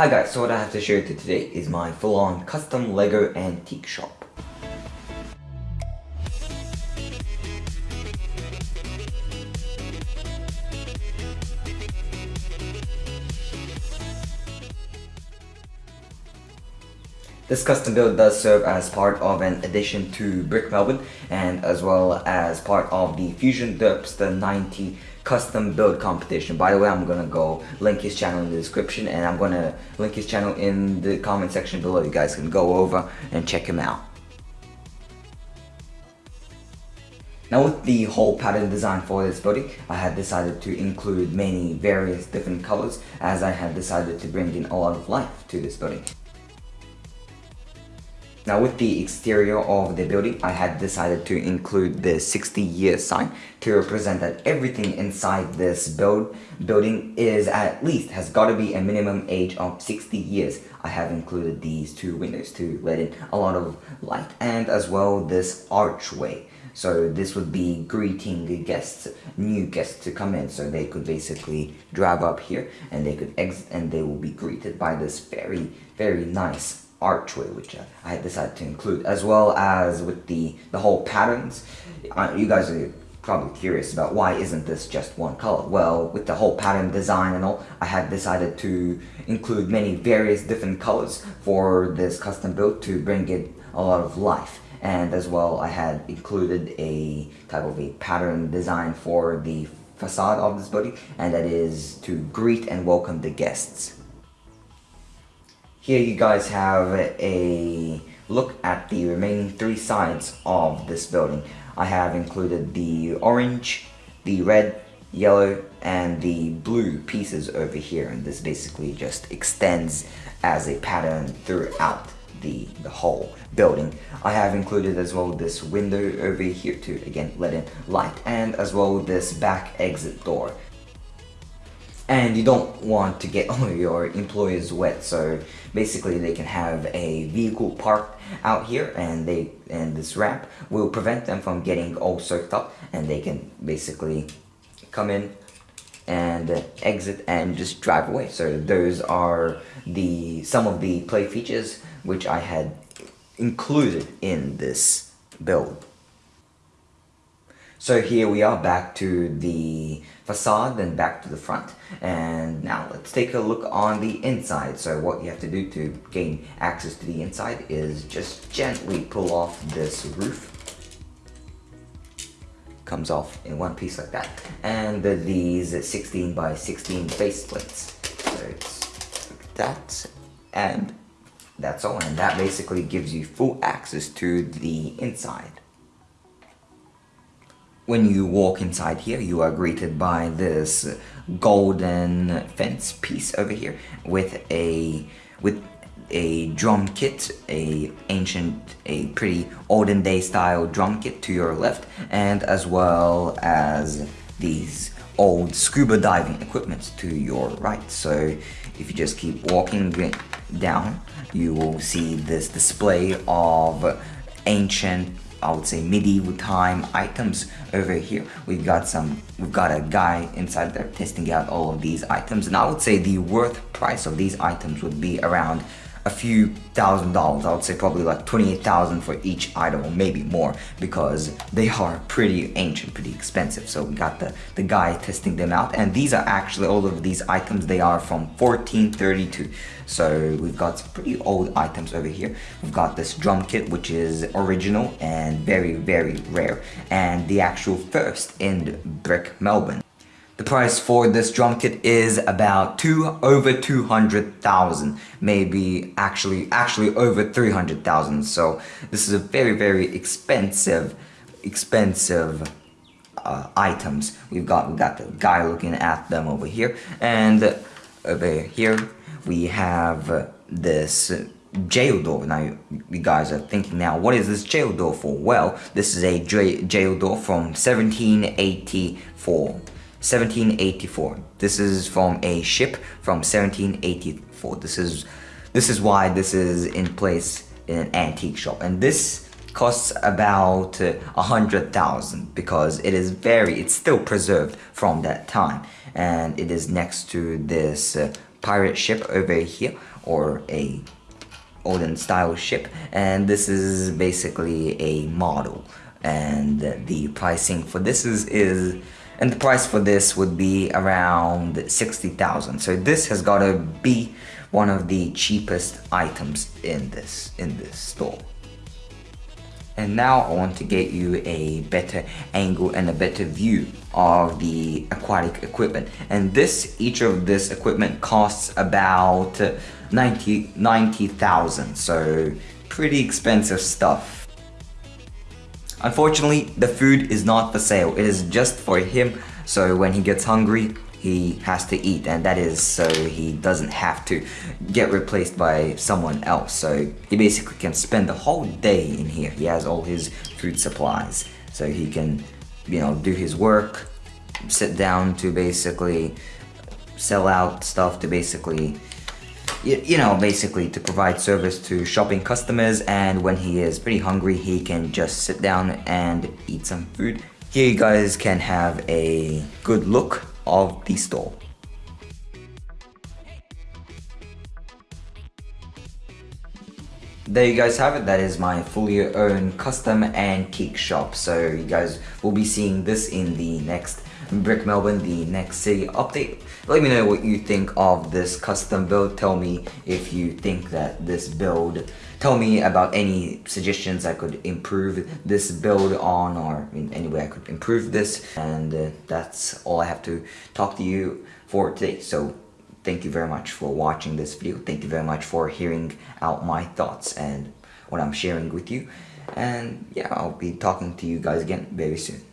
Hi guys, so what I have to share with you today is my full-on custom Lego antique shop. This custom build does serve as part of an addition to Brick Melbourne and as well as part of the Fusion Derpster 90 custom build competition. By the way, I'm gonna go link his channel in the description and I'm gonna link his channel in the comment section below. You guys can go over and check him out. Now with the whole pattern design for this body, I had decided to include many various different colors as I had decided to bring in a lot of life to this building. Now with the exterior of the building, I had decided to include the 60 year sign to represent that everything inside this build building is at least has got to be a minimum age of 60 years. I have included these two windows to let in a lot of light and as well this archway. So this would be greeting guests, new guests to come in. So they could basically drive up here and they could exit and they will be greeted by this very, very nice archway, which I had decided to include, as well as with the, the whole patterns. Uh, you guys are probably curious about why isn't this just one color? Well, with the whole pattern design and all, I had decided to include many various different colors for this custom build to bring it a lot of life. And as well, I had included a type of a pattern design for the facade of this building, and that is to greet and welcome the guests. Here you guys have a look at the remaining three sides of this building. I have included the orange, the red, yellow, and the blue pieces over here. And this basically just extends as a pattern throughout the, the whole building. I have included as well this window over here to again let in light and as well this back exit door and you don't want to get all your employees wet so basically they can have a vehicle parked out here and they and this ramp will prevent them from getting all soaked up and they can basically come in and exit and just drive away. So those are the some of the play features which I had included in this build so here we are back to the facade then back to the front. And now let's take a look on the inside. So what you have to do to gain access to the inside is just gently pull off this roof. Comes off in one piece like that. And these 16 by 16 face plates. So it's like that. And that's all. And that basically gives you full access to the inside when you walk inside here, you are greeted by this golden fence piece over here with a with a drum kit, a ancient, a pretty olden day style drum kit to your left, and as well as these old scuba diving equipment to your right. So if you just keep walking down, you will see this display of ancient I would say medieval time items over here. We've got some, we've got a guy inside there testing out all of these items and I would say the worth price of these items would be around a few thousand dollars. I would say probably like 28,000 for each item or maybe more because they are pretty ancient, pretty expensive. So we got the, the guy testing them out and these are actually all of these items. They are from 1432. So we've got some pretty old items over here. We've got this drum kit which is original and very, very rare and the actual first in Brick Melbourne. The price for this drum kit is about two over 200,000, maybe actually actually over 300,000. So this is a very very expensive expensive uh, items. We've got we got the guy looking at them over here and over here we have this jail door. Now, you guys are thinking now, what is this jail door for? Well, this is a jail door from 1784. 1784. This is from a ship from 1784. This is this is why this is in place in an antique shop. And this costs about a uh, hundred thousand because it is very it's still preserved from that time and it is next to this uh, pirate ship over here or a olden style ship and this is basically a model and the pricing for this is is and the price for this would be around 60,000 so this has got to be one of the cheapest items in this in this store. And now I want to get you a better angle and a better view of the aquatic equipment. And this each of this equipment costs about 90 90,000 so pretty expensive stuff Unfortunately, the food is not for sale. It is just for him. So when he gets hungry, he has to eat and that is so he doesn't have to get replaced by someone else. So he basically can spend the whole day in here. He has all his food supplies. So he can, you know, do his work, sit down to basically sell out stuff to basically you, know, basically to provide service to shopping customers and when he is pretty hungry, he can just sit down and eat some food. Here you guys can have a good look of the store. there you guys have it that is my fully owned custom and antique shop so you guys will be seeing this in the next Brick Melbourne, the next city update. Let me know what you think of this custom build. Tell me if you think that this build, tell me about any suggestions I could improve this build on or in any way I could improve this. And uh, that's all I have to talk to you for today. So thank you very much for watching this video. Thank you very much for hearing out my thoughts and what I'm sharing with you. And yeah, I'll be talking to you guys again very soon.